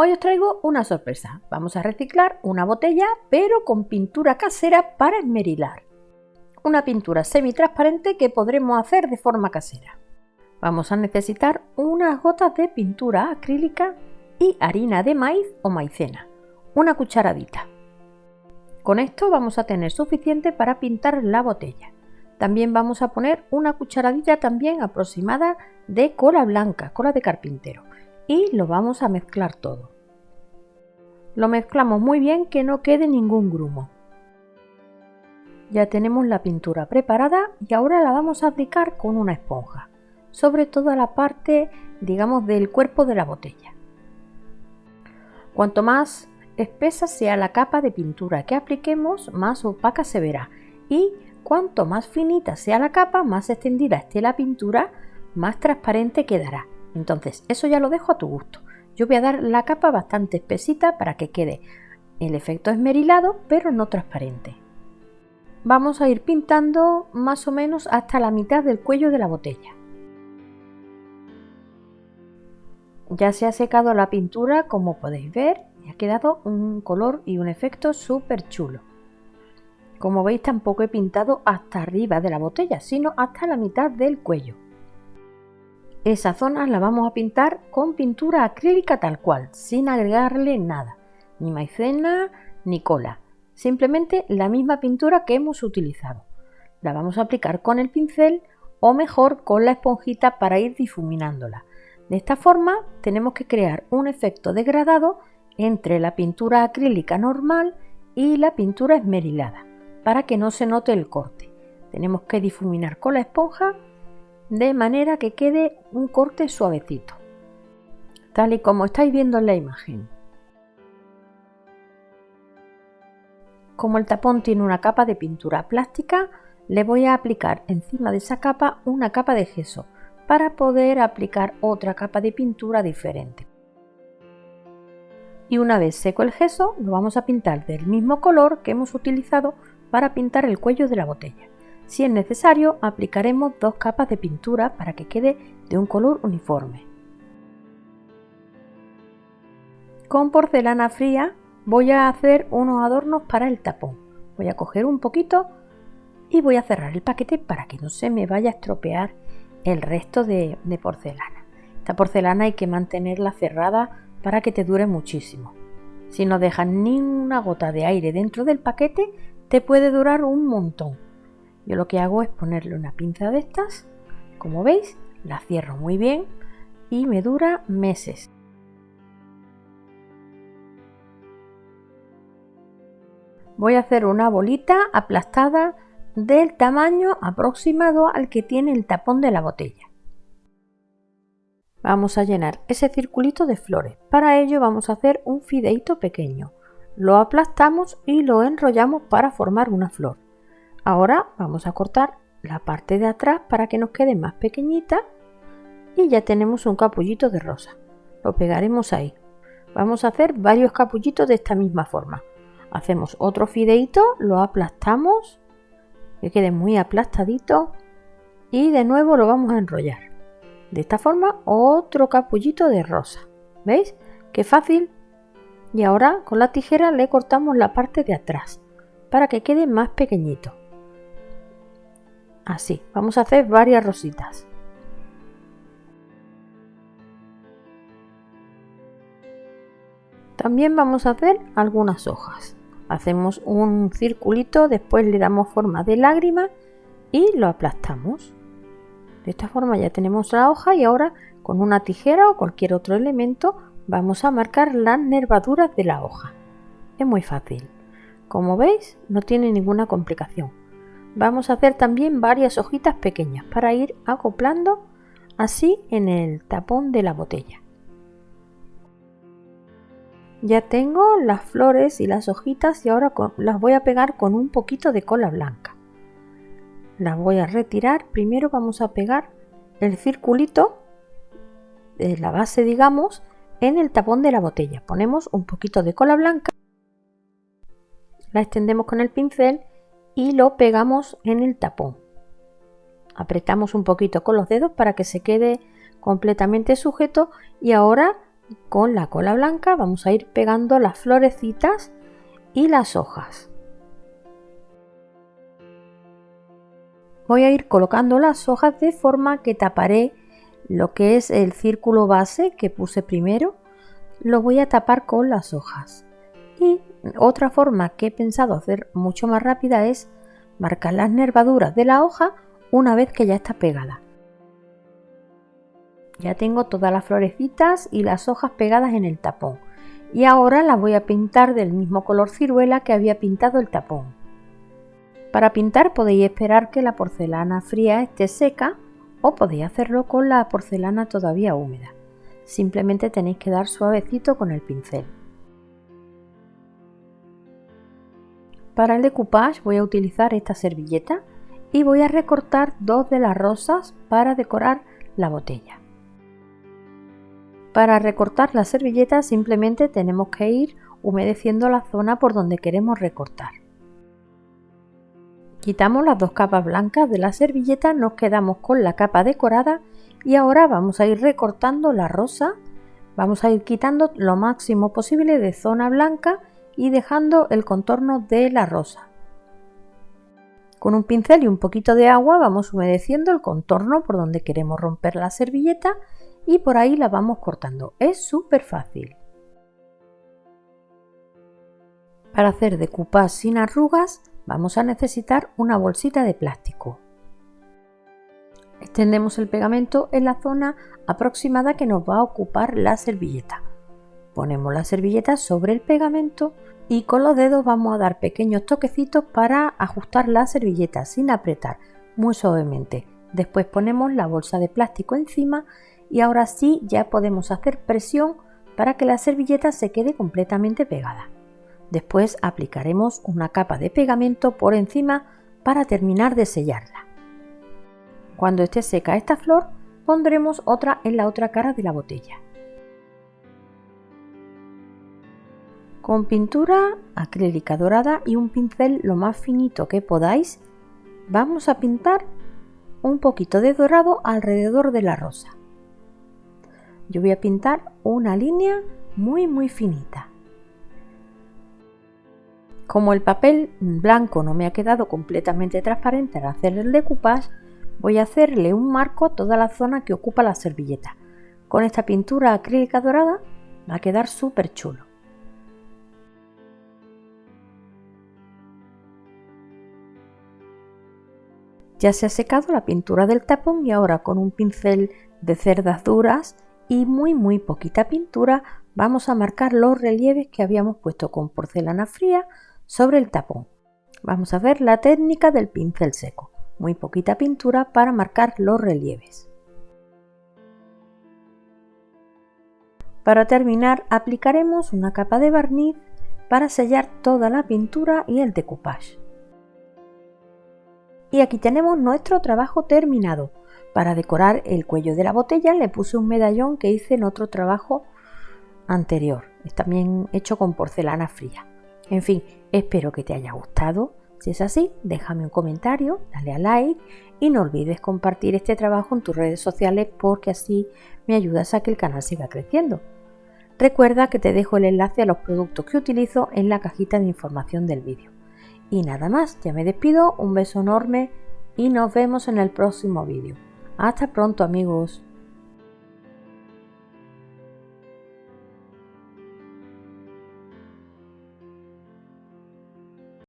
Hoy os traigo una sorpresa. Vamos a reciclar una botella, pero con pintura casera para esmerilar. Una pintura semi-transparente que podremos hacer de forma casera. Vamos a necesitar unas gotas de pintura acrílica y harina de maíz o maicena, una cucharadita. Con esto vamos a tener suficiente para pintar la botella. También vamos a poner una cucharadita también aproximada de cola blanca, cola de carpintero y lo vamos a mezclar todo. Lo mezclamos muy bien que no quede ningún grumo. Ya tenemos la pintura preparada y ahora la vamos a aplicar con una esponja, sobre toda la parte, digamos, del cuerpo de la botella. Cuanto más espesa sea la capa de pintura que apliquemos, más opaca se verá y cuanto más finita sea la capa, más extendida esté la pintura, más transparente quedará. Entonces, eso ya lo dejo a tu gusto. Yo voy a dar la capa bastante espesita para que quede el efecto esmerilado, pero no transparente. Vamos a ir pintando más o menos hasta la mitad del cuello de la botella. Ya se ha secado la pintura, como podéis ver, y ha quedado un color y un efecto súper chulo. Como veis, tampoco he pintado hasta arriba de la botella, sino hasta la mitad del cuello. Esa zona la vamos a pintar con pintura acrílica tal cual, sin agregarle nada, ni maicena ni cola, simplemente la misma pintura que hemos utilizado. La vamos a aplicar con el pincel o mejor con la esponjita para ir difuminándola. De esta forma tenemos que crear un efecto degradado entre la pintura acrílica normal y la pintura esmerilada para que no se note el corte. Tenemos que difuminar con la esponja de manera que quede un corte suavecito, tal y como estáis viendo en la imagen. Como el tapón tiene una capa de pintura plástica, le voy a aplicar encima de esa capa una capa de gesso para poder aplicar otra capa de pintura diferente. Y una vez seco el gesso, lo vamos a pintar del mismo color que hemos utilizado para pintar el cuello de la botella. Si es necesario, aplicaremos dos capas de pintura para que quede de un color uniforme. Con porcelana fría voy a hacer unos adornos para el tapón. Voy a coger un poquito y voy a cerrar el paquete para que no se me vaya a estropear el resto de, de porcelana. Esta porcelana hay que mantenerla cerrada para que te dure muchísimo. Si no dejas ni una gota de aire dentro del paquete, te puede durar un montón. Yo lo que hago es ponerle una pinza de estas, como veis, la cierro muy bien y me dura meses. Voy a hacer una bolita aplastada del tamaño aproximado al que tiene el tapón de la botella. Vamos a llenar ese circulito de flores. Para ello vamos a hacer un fideito pequeño. Lo aplastamos y lo enrollamos para formar una flor. Ahora vamos a cortar la parte de atrás para que nos quede más pequeñita y ya tenemos un capullito de rosa. Lo pegaremos ahí. Vamos a hacer varios capullitos de esta misma forma. Hacemos otro fideito, lo aplastamos, que quede muy aplastadito y de nuevo lo vamos a enrollar. De esta forma otro capullito de rosa. ¿Veis? Qué fácil. Y ahora con la tijera le cortamos la parte de atrás para que quede más pequeñito así. Vamos a hacer varias rositas. También vamos a hacer algunas hojas. Hacemos un circulito, después le damos forma de lágrima y lo aplastamos. De esta forma ya tenemos la hoja y ahora con una tijera o cualquier otro elemento vamos a marcar las nervaduras de la hoja. Es muy fácil. Como veis, no tiene ninguna complicación. Vamos a hacer también varias hojitas pequeñas para ir acoplando así en el tapón de la botella. Ya tengo las flores y las hojitas y ahora las voy a pegar con un poquito de cola blanca. Las voy a retirar. Primero vamos a pegar el circulito de la base, digamos, en el tapón de la botella. Ponemos un poquito de cola blanca, la extendemos con el pincel y lo pegamos en el tapón. Apretamos un poquito con los dedos para que se quede completamente sujeto y ahora con la cola blanca vamos a ir pegando las florecitas y las hojas. Voy a ir colocando las hojas de forma que taparé lo que es el círculo base que puse primero, lo voy a tapar con las hojas. Otra forma que he pensado hacer mucho más rápida es marcar las nervaduras de la hoja una vez que ya está pegada. Ya tengo todas las florecitas y las hojas pegadas en el tapón. Y ahora las voy a pintar del mismo color ciruela que había pintado el tapón. Para pintar podéis esperar que la porcelana fría esté seca o podéis hacerlo con la porcelana todavía húmeda. Simplemente tenéis que dar suavecito con el pincel. Para el decoupage voy a utilizar esta servilleta y voy a recortar dos de las rosas para decorar la botella. Para recortar la servilleta simplemente tenemos que ir humedeciendo la zona por donde queremos recortar. Quitamos las dos capas blancas de la servilleta, nos quedamos con la capa decorada y ahora vamos a ir recortando la rosa, vamos a ir quitando lo máximo posible de zona blanca y dejando el contorno de la rosa. Con un pincel y un poquito de agua vamos humedeciendo el contorno por donde queremos romper la servilleta y por ahí la vamos cortando. Es súper fácil. Para hacer decoupage sin arrugas vamos a necesitar una bolsita de plástico. Extendemos el pegamento en la zona aproximada que nos va a ocupar la servilleta. Ponemos la servilleta sobre el pegamento y con los dedos vamos a dar pequeños toquecitos para ajustar la servilleta sin apretar, muy suavemente. Después ponemos la bolsa de plástico encima y ahora sí ya podemos hacer presión para que la servilleta se quede completamente pegada. Después aplicaremos una capa de pegamento por encima para terminar de sellarla. Cuando esté seca esta flor, pondremos otra en la otra cara de la botella. Con pintura acrílica dorada y un pincel lo más finito que podáis, vamos a pintar un poquito de dorado alrededor de la rosa. Yo voy a pintar una línea muy muy finita. Como el papel blanco no me ha quedado completamente transparente al hacer el decoupage, voy a hacerle un marco a toda la zona que ocupa la servilleta. Con esta pintura acrílica dorada va a quedar súper chulo. Ya se ha secado la pintura del tapón y ahora con un pincel de cerdas duras y muy muy poquita pintura vamos a marcar los relieves que habíamos puesto con porcelana fría sobre el tapón. Vamos a ver la técnica del pincel seco muy poquita pintura para marcar los relieves. Para terminar aplicaremos una capa de barniz para sellar toda la pintura y el decoupage. Y aquí tenemos nuestro trabajo terminado. Para decorar el cuello de la botella le puse un medallón que hice en otro trabajo anterior. Es también hecho con porcelana fría. En fin, espero que te haya gustado. Si es así, déjame un comentario, dale a like y no olvides compartir este trabajo en tus redes sociales porque así me ayudas a que el canal siga creciendo. Recuerda que te dejo el enlace a los productos que utilizo en la cajita de información del vídeo. Y nada más, ya me despido, un beso enorme y nos vemos en el próximo vídeo. Hasta pronto amigos.